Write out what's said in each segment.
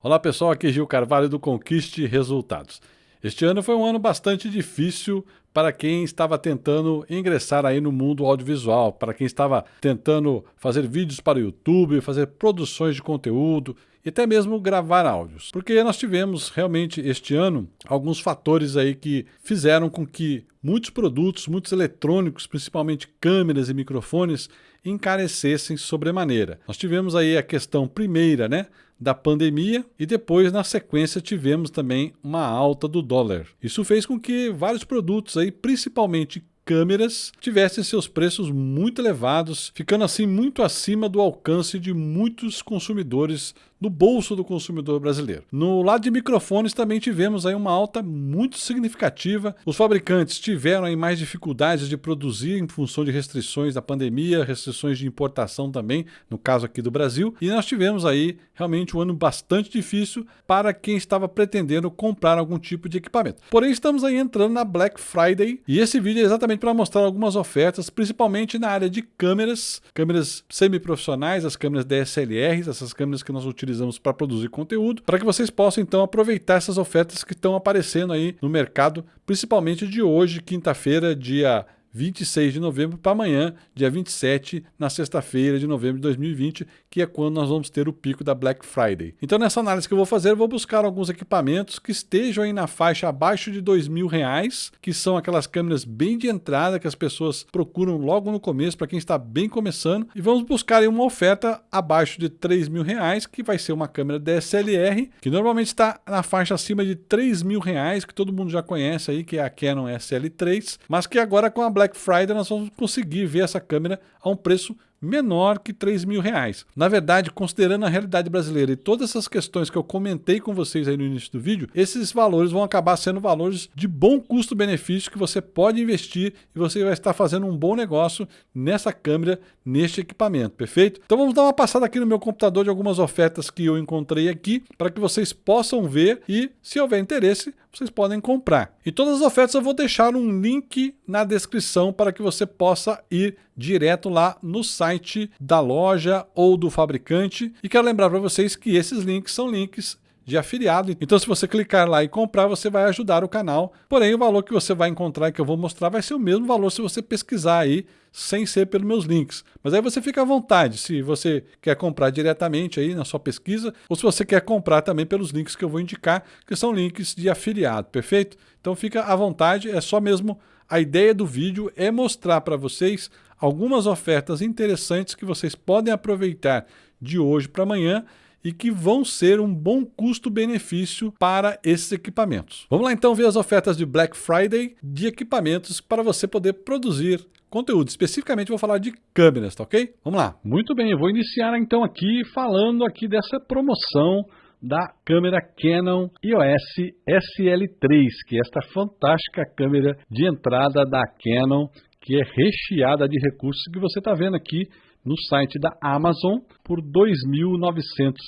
Olá pessoal, aqui é Gil Carvalho do Conquiste Resultados. Este ano foi um ano bastante difícil para quem estava tentando ingressar aí no mundo audiovisual, para quem estava tentando fazer vídeos para o YouTube, fazer produções de conteúdo e até mesmo gravar áudios. Porque nós tivemos realmente este ano alguns fatores aí que fizeram com que muitos produtos, muitos eletrônicos, principalmente câmeras e microfones, encarecessem sobremaneira. Nós tivemos aí a questão primeira, né, da pandemia e depois na sequência tivemos também uma alta do dólar. Isso fez com que vários produtos aí, principalmente câmeras tivessem seus preços muito elevados, ficando assim muito acima do alcance de muitos consumidores no bolso do consumidor brasileiro. No lado de microfones também tivemos aí uma alta muito significativa. Os fabricantes tiveram aí mais dificuldades de produzir em função de restrições da pandemia, restrições de importação também, no caso aqui do Brasil, e nós tivemos aí realmente um ano bastante difícil para quem estava pretendendo comprar algum tipo de equipamento. Porém, estamos aí entrando na Black Friday e esse vídeo é exatamente para mostrar algumas ofertas, principalmente na área de câmeras, câmeras semi-profissionais, as câmeras DSLRs, essas câmeras que nós utilizamos para produzir conteúdo, para que vocês possam então aproveitar essas ofertas que estão aparecendo aí no mercado, principalmente de hoje, quinta-feira, dia 26 de novembro para amanhã, dia 27, na sexta-feira de novembro de 2020, que é quando nós vamos ter o pico da Black Friday. Então nessa análise que eu vou fazer, eu vou buscar alguns equipamentos que estejam aí na faixa abaixo de dois mil reais, que são aquelas câmeras bem de entrada que as pessoas procuram logo no começo para quem está bem começando, e vamos buscar uma oferta abaixo de três mil reais, que vai ser uma câmera DSLR, que normalmente está na faixa acima de três mil reais, que todo mundo já conhece aí, que é a Canon SL3, mas que agora com a Black Friday nós vamos conseguir ver essa câmera a um preço menor que 3 mil reais. Na verdade, considerando a realidade brasileira e todas essas questões que eu comentei com vocês aí no início do vídeo, esses valores vão acabar sendo valores de bom custo-benefício que você pode investir e você vai estar fazendo um bom negócio nessa câmera, neste equipamento, perfeito? Então vamos dar uma passada aqui no meu computador de algumas ofertas que eu encontrei aqui para que vocês possam ver e, se houver interesse, vocês podem comprar. E todas as ofertas eu vou deixar um link na descrição para que você possa ir direto lá no site da loja ou do fabricante. E quero lembrar para vocês que esses links são links de afiliado. Então, se você clicar lá e comprar, você vai ajudar o canal. Porém, o valor que você vai encontrar e que eu vou mostrar vai ser o mesmo valor se você pesquisar aí, sem ser pelos meus links. Mas aí você fica à vontade, se você quer comprar diretamente aí na sua pesquisa, ou se você quer comprar também pelos links que eu vou indicar, que são links de afiliado, perfeito? Então fica à vontade, é só mesmo a ideia do vídeo é mostrar para vocês algumas ofertas interessantes que vocês podem aproveitar de hoje para amanhã e que vão ser um bom custo-benefício para esses equipamentos. Vamos lá então ver as ofertas de Black Friday de equipamentos para você poder produzir conteúdo. Especificamente vou falar de câmeras, tá ok? Vamos lá. Muito bem, eu vou iniciar então aqui falando aqui dessa promoção da câmera Canon EOS SL3, que é esta fantástica câmera de entrada da Canon, que é recheada de recursos que você está vendo aqui no site da Amazon por R$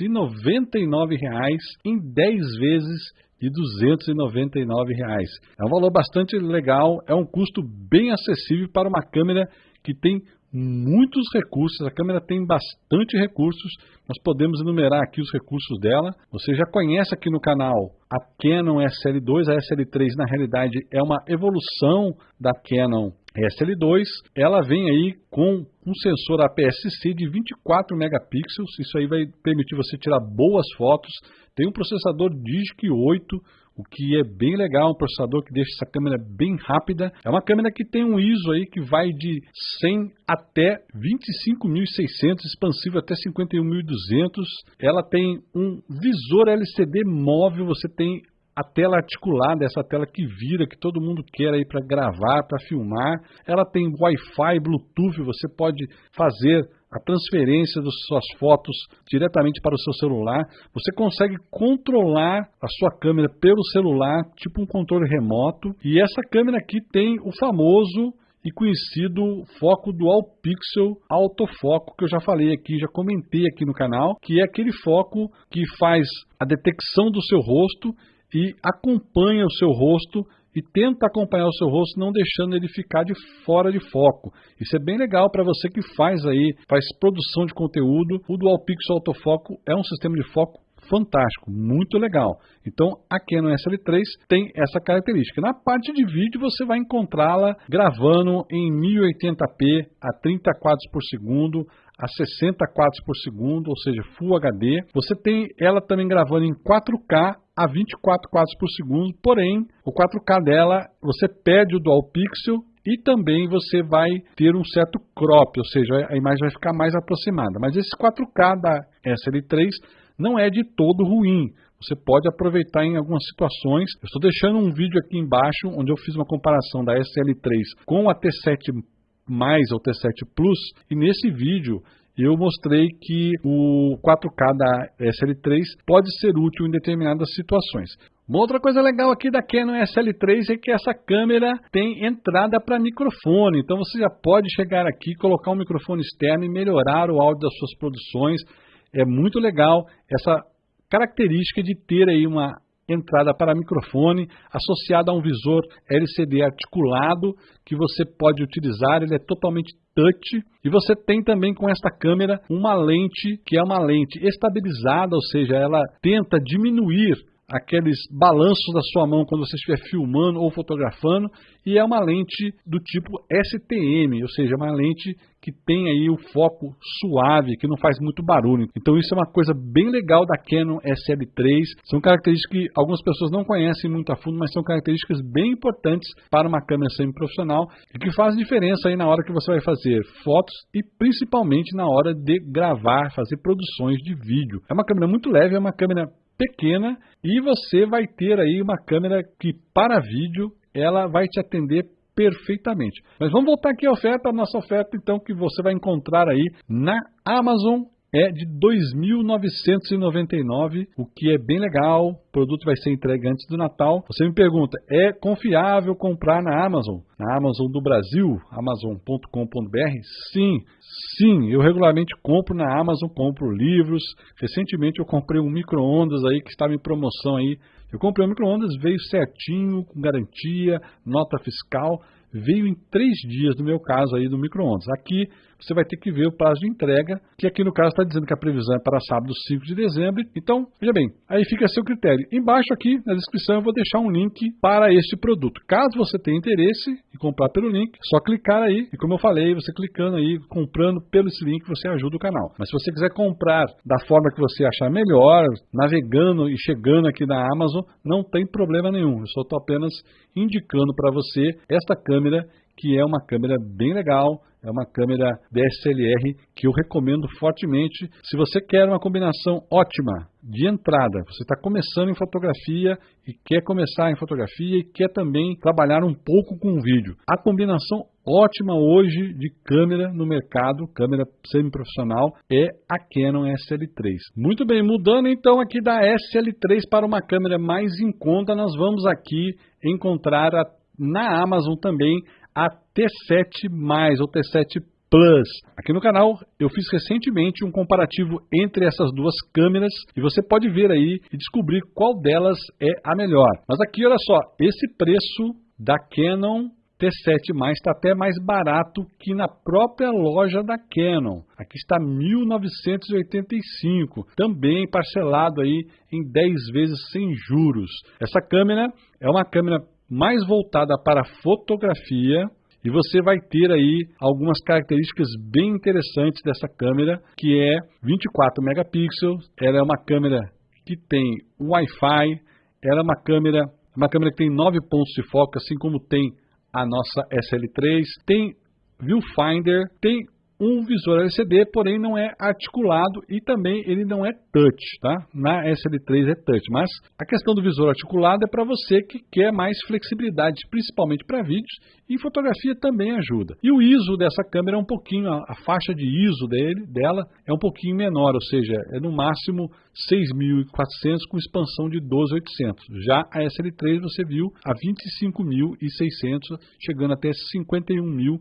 2.999 em 10 vezes de 299 reais. É um valor bastante legal, é um custo bem acessível para uma câmera que tem muitos recursos, a câmera tem bastante recursos, nós podemos enumerar aqui os recursos dela. Você já conhece aqui no canal a Canon SL2, a SL3 na realidade é uma evolução da Canon SL2, ela vem aí com um sensor APS-C de 24 megapixels, isso aí vai permitir você tirar boas fotos, tem um processador Digic 8, o que é bem legal, um processador que deixa essa câmera bem rápida. É uma câmera que tem um ISO aí que vai de 100 até 25.600, expansivo até 51.200. Ela tem um visor LCD móvel, você tem a tela articulada, essa tela que vira, que todo mundo quer aí para gravar, para filmar. Ela tem Wi-Fi, Bluetooth, você pode fazer a transferência das suas fotos diretamente para o seu celular. Você consegue controlar a sua câmera pelo celular, tipo um controle remoto. E essa câmera aqui tem o famoso e conhecido foco Dual Pixel autofoco que eu já falei aqui, já comentei aqui no canal, que é aquele foco que faz a detecção do seu rosto e acompanha o seu rosto e tenta acompanhar o seu rosto, não deixando ele ficar de fora de foco. Isso é bem legal para você que faz aí, faz produção de conteúdo. O Dual Pixel Autofoco é um sistema de foco fantástico, muito legal. Então a Canon SL3 tem essa característica. Na parte de vídeo você vai encontrá-la gravando em 1080p a 30 quadros por segundo, a 60 quadros por segundo, ou seja, Full HD. Você tem ela também gravando em 4K a 24 quadros por segundo, porém o 4K dela você perde o Dual Pixel e também você vai ter um certo crop, ou seja, a imagem vai ficar mais aproximada. Mas esse 4K da SL3 não é de todo ruim. Você pode aproveitar em algumas situações. Eu estou deixando um vídeo aqui embaixo onde eu fiz uma comparação da SL3 com a T7 mais ou T7 Plus e nesse vídeo eu mostrei que o 4K da SL3 pode ser útil em determinadas situações. Uma outra coisa legal aqui da Canon SL3 é que essa câmera tem entrada para microfone, então você já pode chegar aqui, colocar um microfone externo e melhorar o áudio das suas produções. É muito legal essa característica de ter aí uma entrada para microfone associada a um visor LCD articulado que você pode utilizar, ele é totalmente touch. E você tem também com esta câmera uma lente que é uma lente estabilizada, ou seja, ela tenta diminuir aqueles balanços da sua mão quando você estiver filmando ou fotografando, e é uma lente do tipo STM, ou seja, uma lente que tem aí o foco suave, que não faz muito barulho. Então isso é uma coisa bem legal da Canon SL3. São características que algumas pessoas não conhecem muito a fundo, mas são características bem importantes para uma câmera semi-profissional e que faz diferença aí na hora que você vai fazer fotos e principalmente na hora de gravar, fazer produções de vídeo. É uma câmera muito leve, é uma câmera pequena e você vai ter aí uma câmera que para vídeo ela vai te atender perfeitamente. Mas vamos voltar aqui à oferta, a nossa oferta então que você vai encontrar aí na Amazon é de 2.999, o que é bem legal. O produto vai ser entregue antes do Natal. Você me pergunta, é confiável comprar na Amazon? Na Amazon do Brasil, amazon.com.br? Sim, sim, eu regularmente compro na Amazon, compro livros. Recentemente eu comprei um micro-ondas aí que estava em promoção aí. Eu comprei um micro-ondas, veio certinho, com garantia, nota fiscal veio em três dias, no meu caso aí do micro-ondas. Aqui você vai ter que ver o prazo de entrega, que aqui no caso está dizendo que a previsão é para sábado 5 de dezembro. Então, veja bem, aí fica a seu critério. Embaixo aqui na descrição eu vou deixar um link para este produto. Caso você tenha interesse em comprar pelo link, é só clicar aí. E como eu falei, você clicando aí, comprando pelo esse link, você ajuda o canal. Mas se você quiser comprar da forma que você achar melhor, navegando e chegando aqui na Amazon, não tem problema nenhum. Eu só estou apenas indicando para você esta câmera que é uma câmera bem legal, é uma câmera DSLR que eu recomendo fortemente. Se você quer uma combinação ótima de entrada, você está começando em fotografia e quer começar em fotografia e quer também trabalhar um pouco com vídeo. A combinação ótima hoje de câmera no mercado, câmera semi-profissional, é a Canon SL3. Muito bem, mudando então aqui da SL3 para uma câmera mais em conta, nós vamos aqui encontrar a, na Amazon também a T7 ou T7 Plus. Aqui no canal eu fiz recentemente um comparativo entre essas duas câmeras e você pode ver aí e descobrir qual delas é a melhor. Mas aqui olha só, esse preço da Canon T7 está até mais barato que na própria loja da Canon. Aqui está 1985, também parcelado aí em 10 vezes sem juros. Essa câmera é uma câmera mais voltada para fotografia, e você vai ter aí algumas características bem interessantes dessa câmera, que é 24 megapixels, ela é uma câmera que tem Wi-Fi, ela é uma câmera, uma câmera que tem 9 pontos de foco, assim como tem a nossa SL3, tem viewfinder, tem um visor LCD, porém não é articulado e também ele não é touch, tá? Na SL3 é touch, mas a questão do visor articulado é para você que quer mais flexibilidade, principalmente para vídeos e fotografia também ajuda. E o ISO dessa câmera é um pouquinho, a, faixa de ISO dele, dela é um pouquinho menor, ou seja, é no máximo 6.400 com expansão de 12.800. Já a SL3 você viu a 25.600, chegando até 51.200.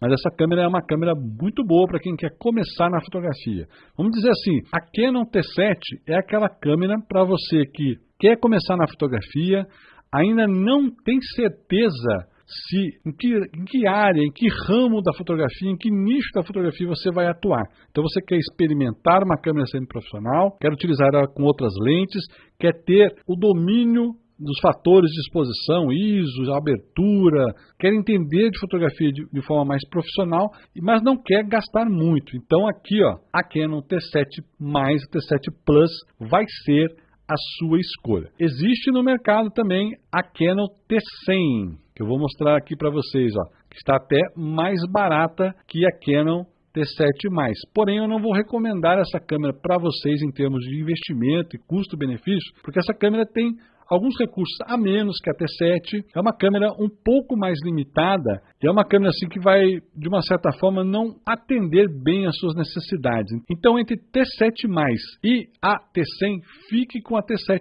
Mas essa câmera é uma câmera muito boa para quem quer começar na fotografia. Vamos dizer assim, a Canon T7 é aquela câmera para você que quer começar na fotografia, ainda não tem certeza se em que, em que área, em que ramo da fotografia, em que nicho da fotografia você vai atuar. Então você quer experimentar uma câmera semi-profissional, quer utilizar ela com outras lentes, quer ter o domínio dos fatores de exposição, ISO, abertura, quer entender de fotografia de, de, forma mais profissional, mas não quer gastar muito. Então aqui, ó, a Canon T7 mais T7 Plus vai ser a sua escolha. Existe no mercado também a Canon T100, que eu vou mostrar aqui para vocês, ó, que está até mais barata que a Canon T7+. Porém, eu não vou recomendar essa câmera para vocês em termos de investimento e custo-benefício, porque essa câmera tem alguns recursos a menos que a T7. É uma câmera um pouco mais limitada e é uma câmera assim que vai, de uma certa forma, não atender bem às suas necessidades. Então, entre T7 e a T100, fique com a T7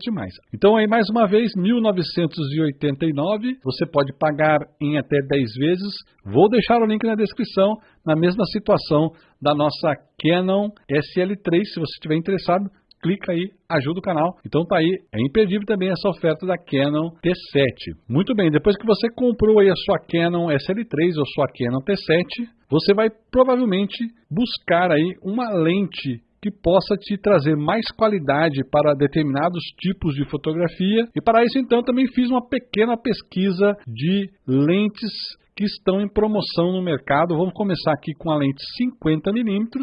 Então, aí mais uma vez, 1989, você pode pagar em até 10 vezes. Vou deixar o link na descrição, na mesma situação da nossa Canon SL3, se você estiver interessado clica aí, ajuda o canal. Então tá aí, é imperdível também essa oferta da Canon T7. Muito bem, depois que você comprou aí a sua Canon SL3 ou sua Canon T7, você vai provavelmente buscar aí uma lente que possa te trazer mais qualidade para determinados tipos de fotografia. E para isso, então, também fiz uma pequena pesquisa de lentes que estão em promoção no mercado. Vamos começar aqui com a lente 50mm, que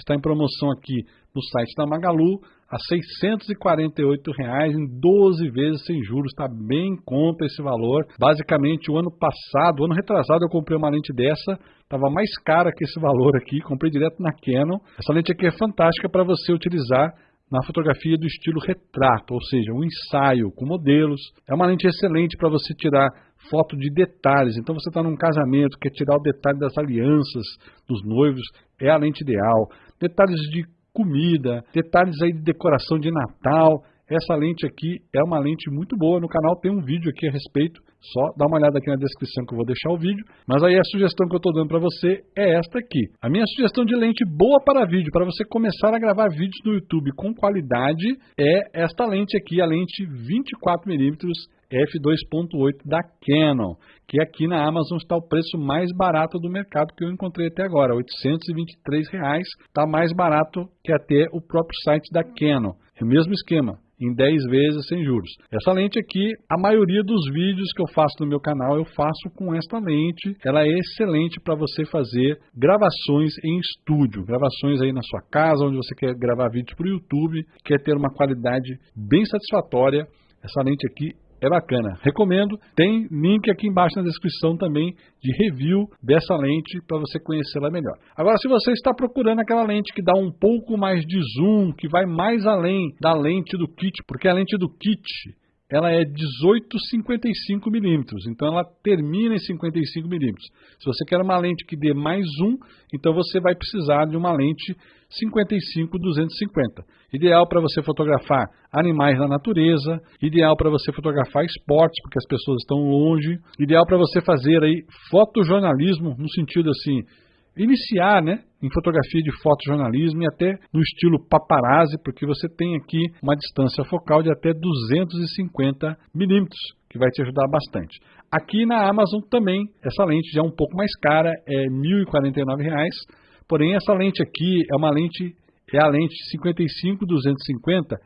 está em promoção aqui no site da Magalu a 648 reais em 12 vezes sem juros. Está bem em conta esse valor. Basicamente, o ano passado, o ano retrasado, eu comprei uma lente dessa. Estava mais cara que esse valor aqui. Comprei direto na Canon. Essa lente aqui é fantástica para você utilizar na fotografia do estilo retrato, ou seja, um ensaio com modelos. É uma lente excelente para você tirar foto de detalhes. Então você está num casamento, quer tirar o detalhe das alianças dos noivos, é a lente ideal. Detalhes de comida, detalhes aí de decoração de Natal. Essa lente aqui é uma lente muito boa. No canal tem um vídeo aqui a respeito. Só dá uma olhada aqui na descrição que eu vou deixar o vídeo. Mas aí a sugestão que eu estou dando para você é esta aqui. A minha sugestão de lente boa para vídeo, para você começar a gravar vídeos no YouTube com qualidade, é esta lente aqui, a lente 24mm f2.8 da Canon, que aqui na Amazon está o preço mais barato do mercado que eu encontrei até agora, R$ 823, está mais barato que até o próprio site da Canon. É o mesmo esquema, em 10 vezes sem juros. Essa lente aqui, a maioria dos vídeos que eu faço no meu canal, eu faço com esta lente. Ela é excelente para você fazer gravações em estúdio, gravações aí na sua casa, onde você quer gravar vídeos para o YouTube, quer ter uma qualidade bem satisfatória. Essa lente aqui é bacana. Recomendo. Tem link aqui embaixo na descrição também de review dessa lente para você conhecê-la melhor. Agora, se você está procurando aquela lente que dá um pouco mais de zoom, que vai mais além da lente do kit, porque a lente do kit ela é 18,55 milímetros, então ela termina em 55 milímetros. Se você quer uma lente que dê mais zoom, então você vai precisar de uma lente 55-250. Ideal para você fotografar animais na natureza, ideal para você fotografar esportes, porque as pessoas estão longe, ideal para você fazer aí fotojornalismo, no sentido assim, iniciar né, em fotografia de fotojornalismo e até no estilo paparazzi, porque você tem aqui uma distância focal de até 250 milímetros, que vai te ajudar bastante. Aqui na Amazon também, essa lente já é um pouco mais cara, é R$ 1.049, porém essa lente aqui é uma lente, é a lente 55-250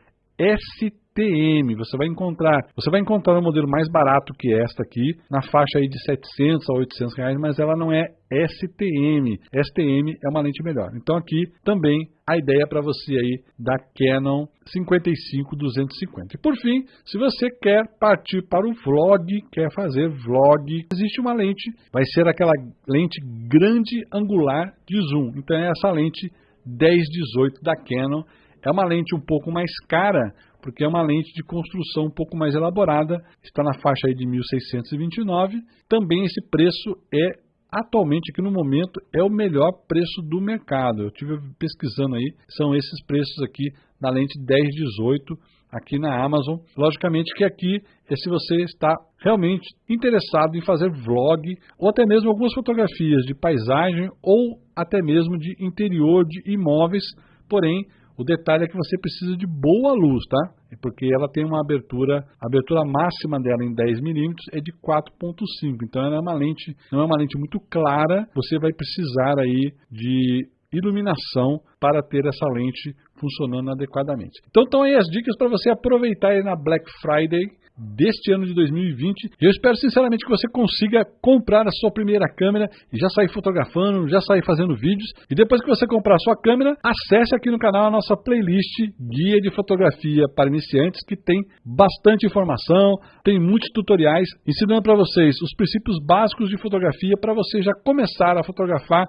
STM. Você vai encontrar, você vai encontrar um modelo mais barato que esta aqui, na faixa aí de 700 a 800 reais, mas ela não é STM. STM é uma lente melhor. Então aqui também a ideia para você aí da Canon 55-250. E por fim, se você quer partir para o vlog, quer fazer vlog, existe uma lente, vai ser aquela lente grande angular de zoom. Então é essa lente 10-18 da Canon é uma lente um pouco mais cara, porque é uma lente de construção um pouco mais elaborada, está na faixa aí de 1629. Também esse preço é atualmente aqui no momento é o melhor preço do mercado. Eu tive pesquisando aí, são esses preços aqui na lente 1018 aqui na Amazon. Logicamente que aqui é se você está realmente interessado em fazer vlog ou até mesmo algumas fotografias de paisagem ou até mesmo de interior de imóveis, porém o detalhe é que você precisa de boa luz, tá? porque ela tem uma abertura, a abertura máxima dela em 10 milímetros é de 4.5, então ela é uma lente, não é uma lente muito clara, você vai precisar aí de iluminação para ter essa lente funcionando adequadamente. Então estão aí as dicas para você aproveitar aí na Black Friday deste ano de 2020. Eu espero sinceramente que você consiga comprar a sua primeira câmera e já sair fotografando, já sair fazendo vídeos. E depois que você comprar a sua câmera, acesse aqui no canal a nossa playlist Guia de Fotografia para Iniciantes, que tem bastante informação, tem muitos tutoriais ensinando para vocês os princípios básicos de fotografia para você já começar a fotografar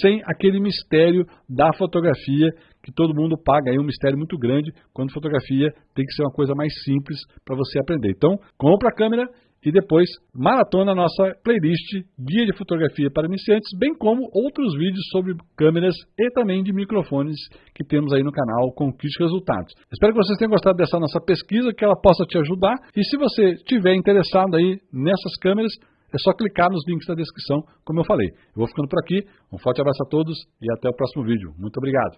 sem aquele mistério da fotografia que todo mundo paga aí um mistério muito grande quando fotografia tem que ser uma coisa mais simples para você aprender. Então, compra a câmera e depois maratona a nossa playlist Guia de Fotografia para Iniciantes, bem como outros vídeos sobre câmeras e também de microfones que temos aí no canal Conquiste Resultados. Espero que vocês tenham gostado dessa nossa pesquisa, que ela possa te ajudar e se você estiver interessado aí nessas câmeras, é só clicar nos links da descrição, como eu falei. Eu vou ficando por aqui, um forte abraço a todos e até o próximo vídeo. Muito obrigado.